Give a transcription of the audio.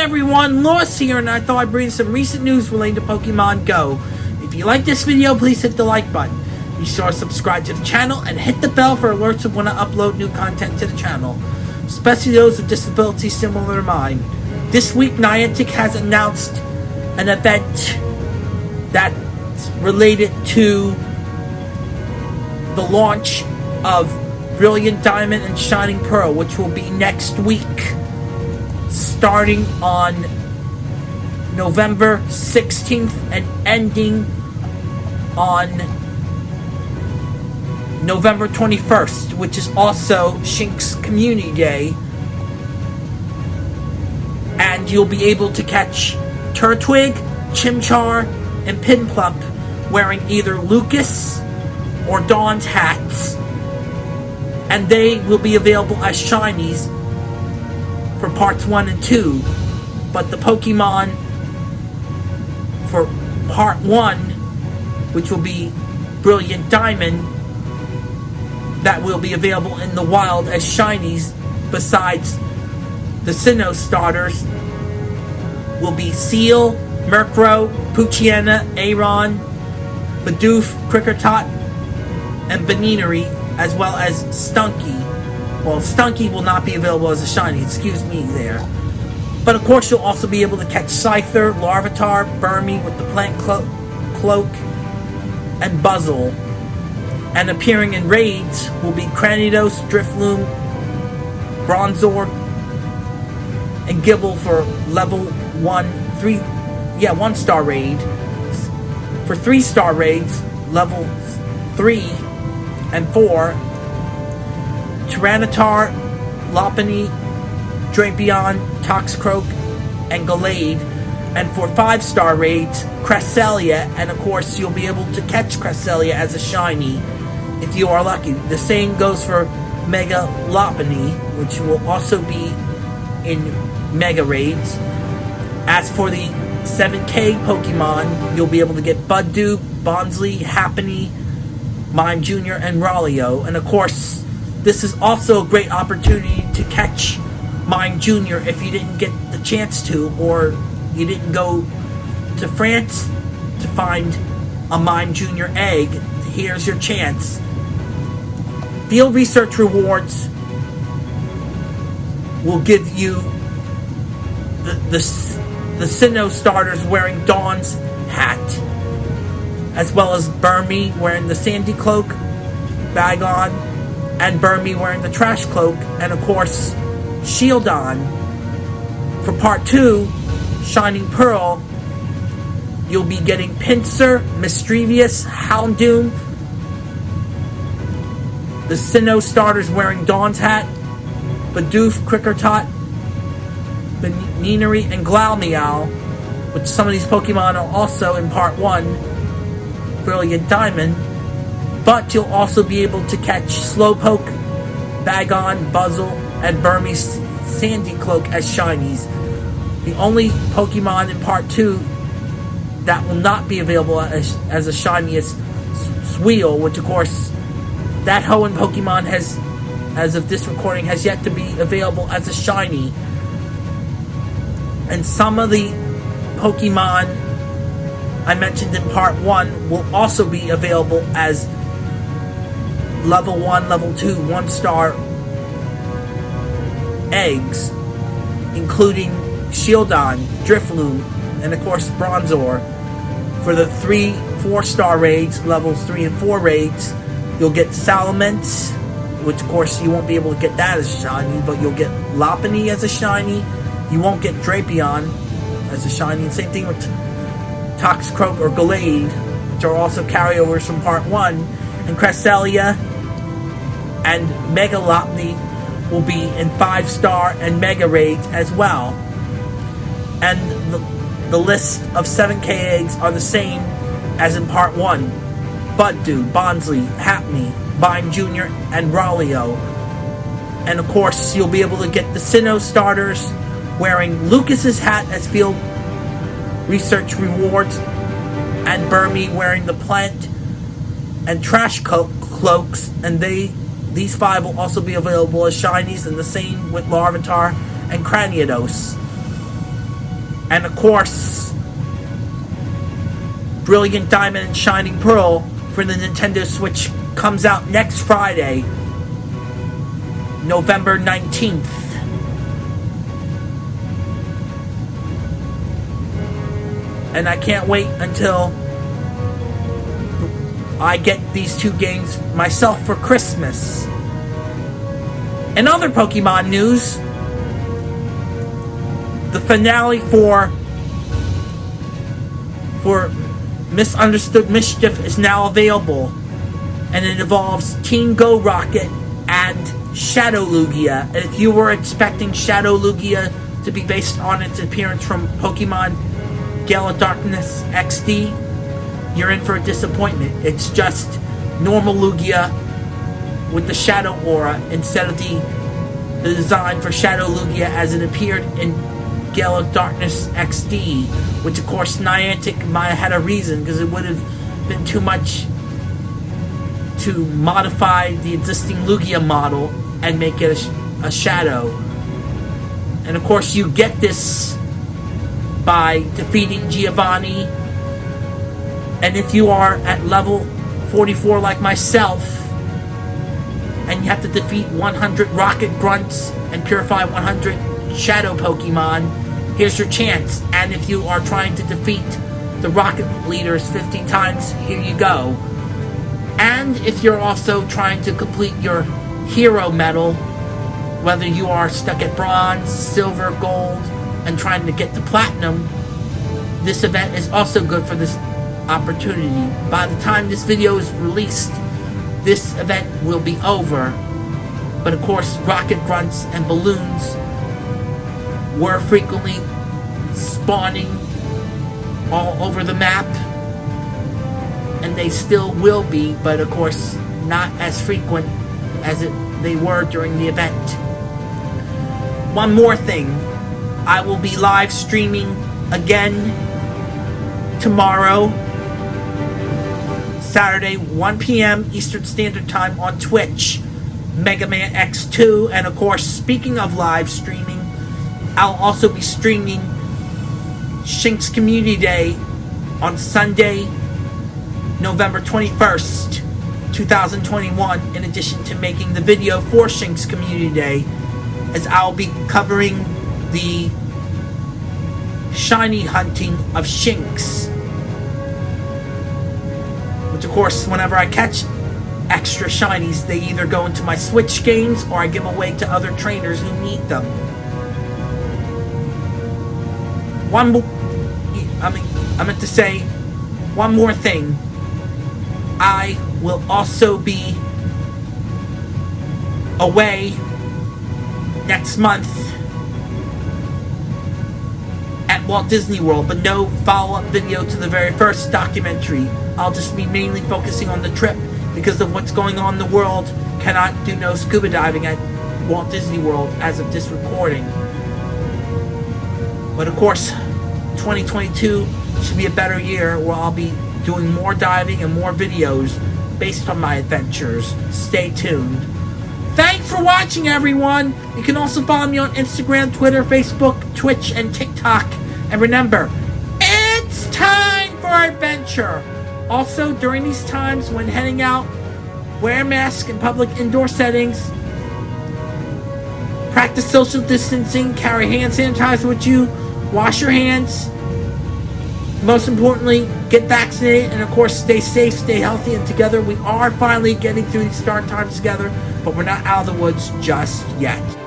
everyone, Lost here, and I thought I'd bring some recent news relating to Pokemon Go. If you like this video, please hit the like button. Be sure to subscribe to the channel and hit the bell for alerts of when I upload new content to the channel, especially those with disabilities similar to mine. This week, Niantic has announced an event that's related to the launch of Brilliant Diamond and Shining Pearl, which will be next week starting on November 16th and ending on November 21st, which is also Shinx Community Day. And you'll be able to catch Turtwig, Chimchar, and Piplup wearing either Lucas or Dawn's hats. And they will be available as shinies for parts 1 and 2, but the Pokemon for part 1, which will be Brilliant Diamond, that will be available in the wild as shinies besides the Sinnoh starters will be Seel, Murkrow, Poochyena, Aron, Bidoof, Kricketot, and Buneary, as well as Stunky. Well, Stunky will not be available as a shiny, excuse me there. But of course, you'll also be able to catch Scyther, Larvitar, Burmy with the plant clo cloak, and Buizel. And appearing in raids will be Cranidos, Drifloon, Bronzor, and Gible for level 1, 3, yeah, 1 star raid. For 3 star raids, level 3 and 4, Tyranitar, Lopunny, Drapion, Toxicroak, and Gallade. And for 5-star raids, Cresselia, and of course you'll be able to catch Cresselia as a shiny if you are lucky. The same goes for Mega Lopunny, which will also be in Mega Raids. As for the 7K Pokemon, you'll be able to get Budew, Bonsly, Happiny, Mime Jr., and Riolu. And of course, this is also a great opportunity to catch Mime Jr. if you didn't get the chance to, or you didn't go to France to find a Mime Jr. egg. Here's your chance. Field research rewards will give you the, the, the Sinnoh starters wearing Dawn's hat, as well as Burmy wearing the Sandy Cloak, Bagon, and Burmy wearing the trash cloak, and of course, Shieldon. For part two, Shining Pearl, you'll be getting Pinsir, Misdreavus, Houndoom, the Sinnoh starters wearing Dawn's hat, Bidoof, Kricketot, Buneary, and Glameow, which some of these Pokemon are also in part one, Brilliant Diamond, but you'll also be able to catch Slowpoke, Bagon, Buizel, and Burmese Sandy Cloak as shinies. The only Pokemon in Part 2 that will not be available as, as a shiny is Spheal, which of course, that Hoenn Pokemon has, as of this recording, has yet to be available as a shiny. And some of the Pokemon I mentioned in Part 1 will also be available as level 1, level 2, 1 star eggs, including Shieldon, Drifloon, and of course Bronzor. For the 3, 4 star raids, levels 3 and 4 raids, you'll get Salamence, which of course you won't be able to get that as a shiny, but you'll get Lopunny as a shiny. You won't get Drapion as a shiny. And same thing with Toxicroak or Gallade, which are also carryovers from Part 1. And Cresselia and Mega Lopunny will be in 5-star and Mega Raids as well. And the, the list of 7k eggs are the same as in Part 1. Budew, Bonsly, Happiny, Mime Jr., and Riolu. And of course, you'll be able to get the Sinnoh starters wearing Lucas's hat as field research rewards, and Burmy wearing the plant and trash cloaks, and they these five will also be available as shinies, and the same with Larvitar and Cranidos. And of course, Brilliant Diamond and Shining Pearl for the Nintendo Switch comes out next Friday, November 19th. And I can't wait until I get these two games myself for Christmas. In other Pokemon news, the finale for for Misunderstood Mischief is now available, and it involves Team Go Rocket and Shadow Lugia. And if you were expecting Shadow Lugia to be based on its appearance from Pokemon Gale of Darkness XD, you're in for a disappointment. It's just normal Lugia with the Shadow Aura instead of the, the design for Shadow Lugia as it appeared in Gale of Darkness XD, which of course Niantic might had a reason because it would have been too much to modify the existing Lugia model and make it a, a shadow. And of course, you get this by defeating Giovanni. And if you are at level 44 like myself, and you have to defeat 100 Rocket Grunts and purify 100 Shadow Pokemon, here's your chance. And if you are trying to defeat the Rocket Leaders 50 times, here you go. And if you're also trying to complete your Hero Medal, whether you are stuck at Bronze, Silver, Gold, and trying to get to Platinum, this event is also good for this opportunity. By the time this video is released, this event will be over. But of course, rocket grunts and balloons were frequently spawning all over the map. And they still will be, but of course, not as frequent as it, they were during the event. One more thing. I will be live streaming again tomorrow, Saturday, 1 p.m. Eastern Standard Time on Twitch, Mega Man X2. And of course, speaking of live streaming, I'll also be streaming Shinx Community Day on Sunday, November 21st, 2021, in addition to making the video for Shinx Community Day, as I'll be covering the shiny hunting of Shinx. Which, of course, whenever I catch extra shinies, they either go into my Switch games or I give away to other trainers who need them. One more, I mean, I meant to say one more thing. I will also be away next month at Walt Disney World, but no follow-up video to the very first documentary. I'll just be mainly focusing on the trip because of what's going on in the world. Cannot do no scuba diving at Walt Disney World as of this recording. But of course, 2022 should be a better year where I'll be doing more diving and more videos based on my adventures. Stay tuned. Thanks for watching, everyone. You can also follow me on Instagram, Twitter, Facebook, Twitch, and TikTok. And remember, it's time for adventure. Also, during these times when heading out, wear a mask in public indoor settings. Practice social distancing. Carry hand sanitizer with you. Wash your hands. Most importantly, get vaccinated and, of course, stay safe, stay healthy, and together we are finally getting through these dark times together, but we're not out of the woods just yet.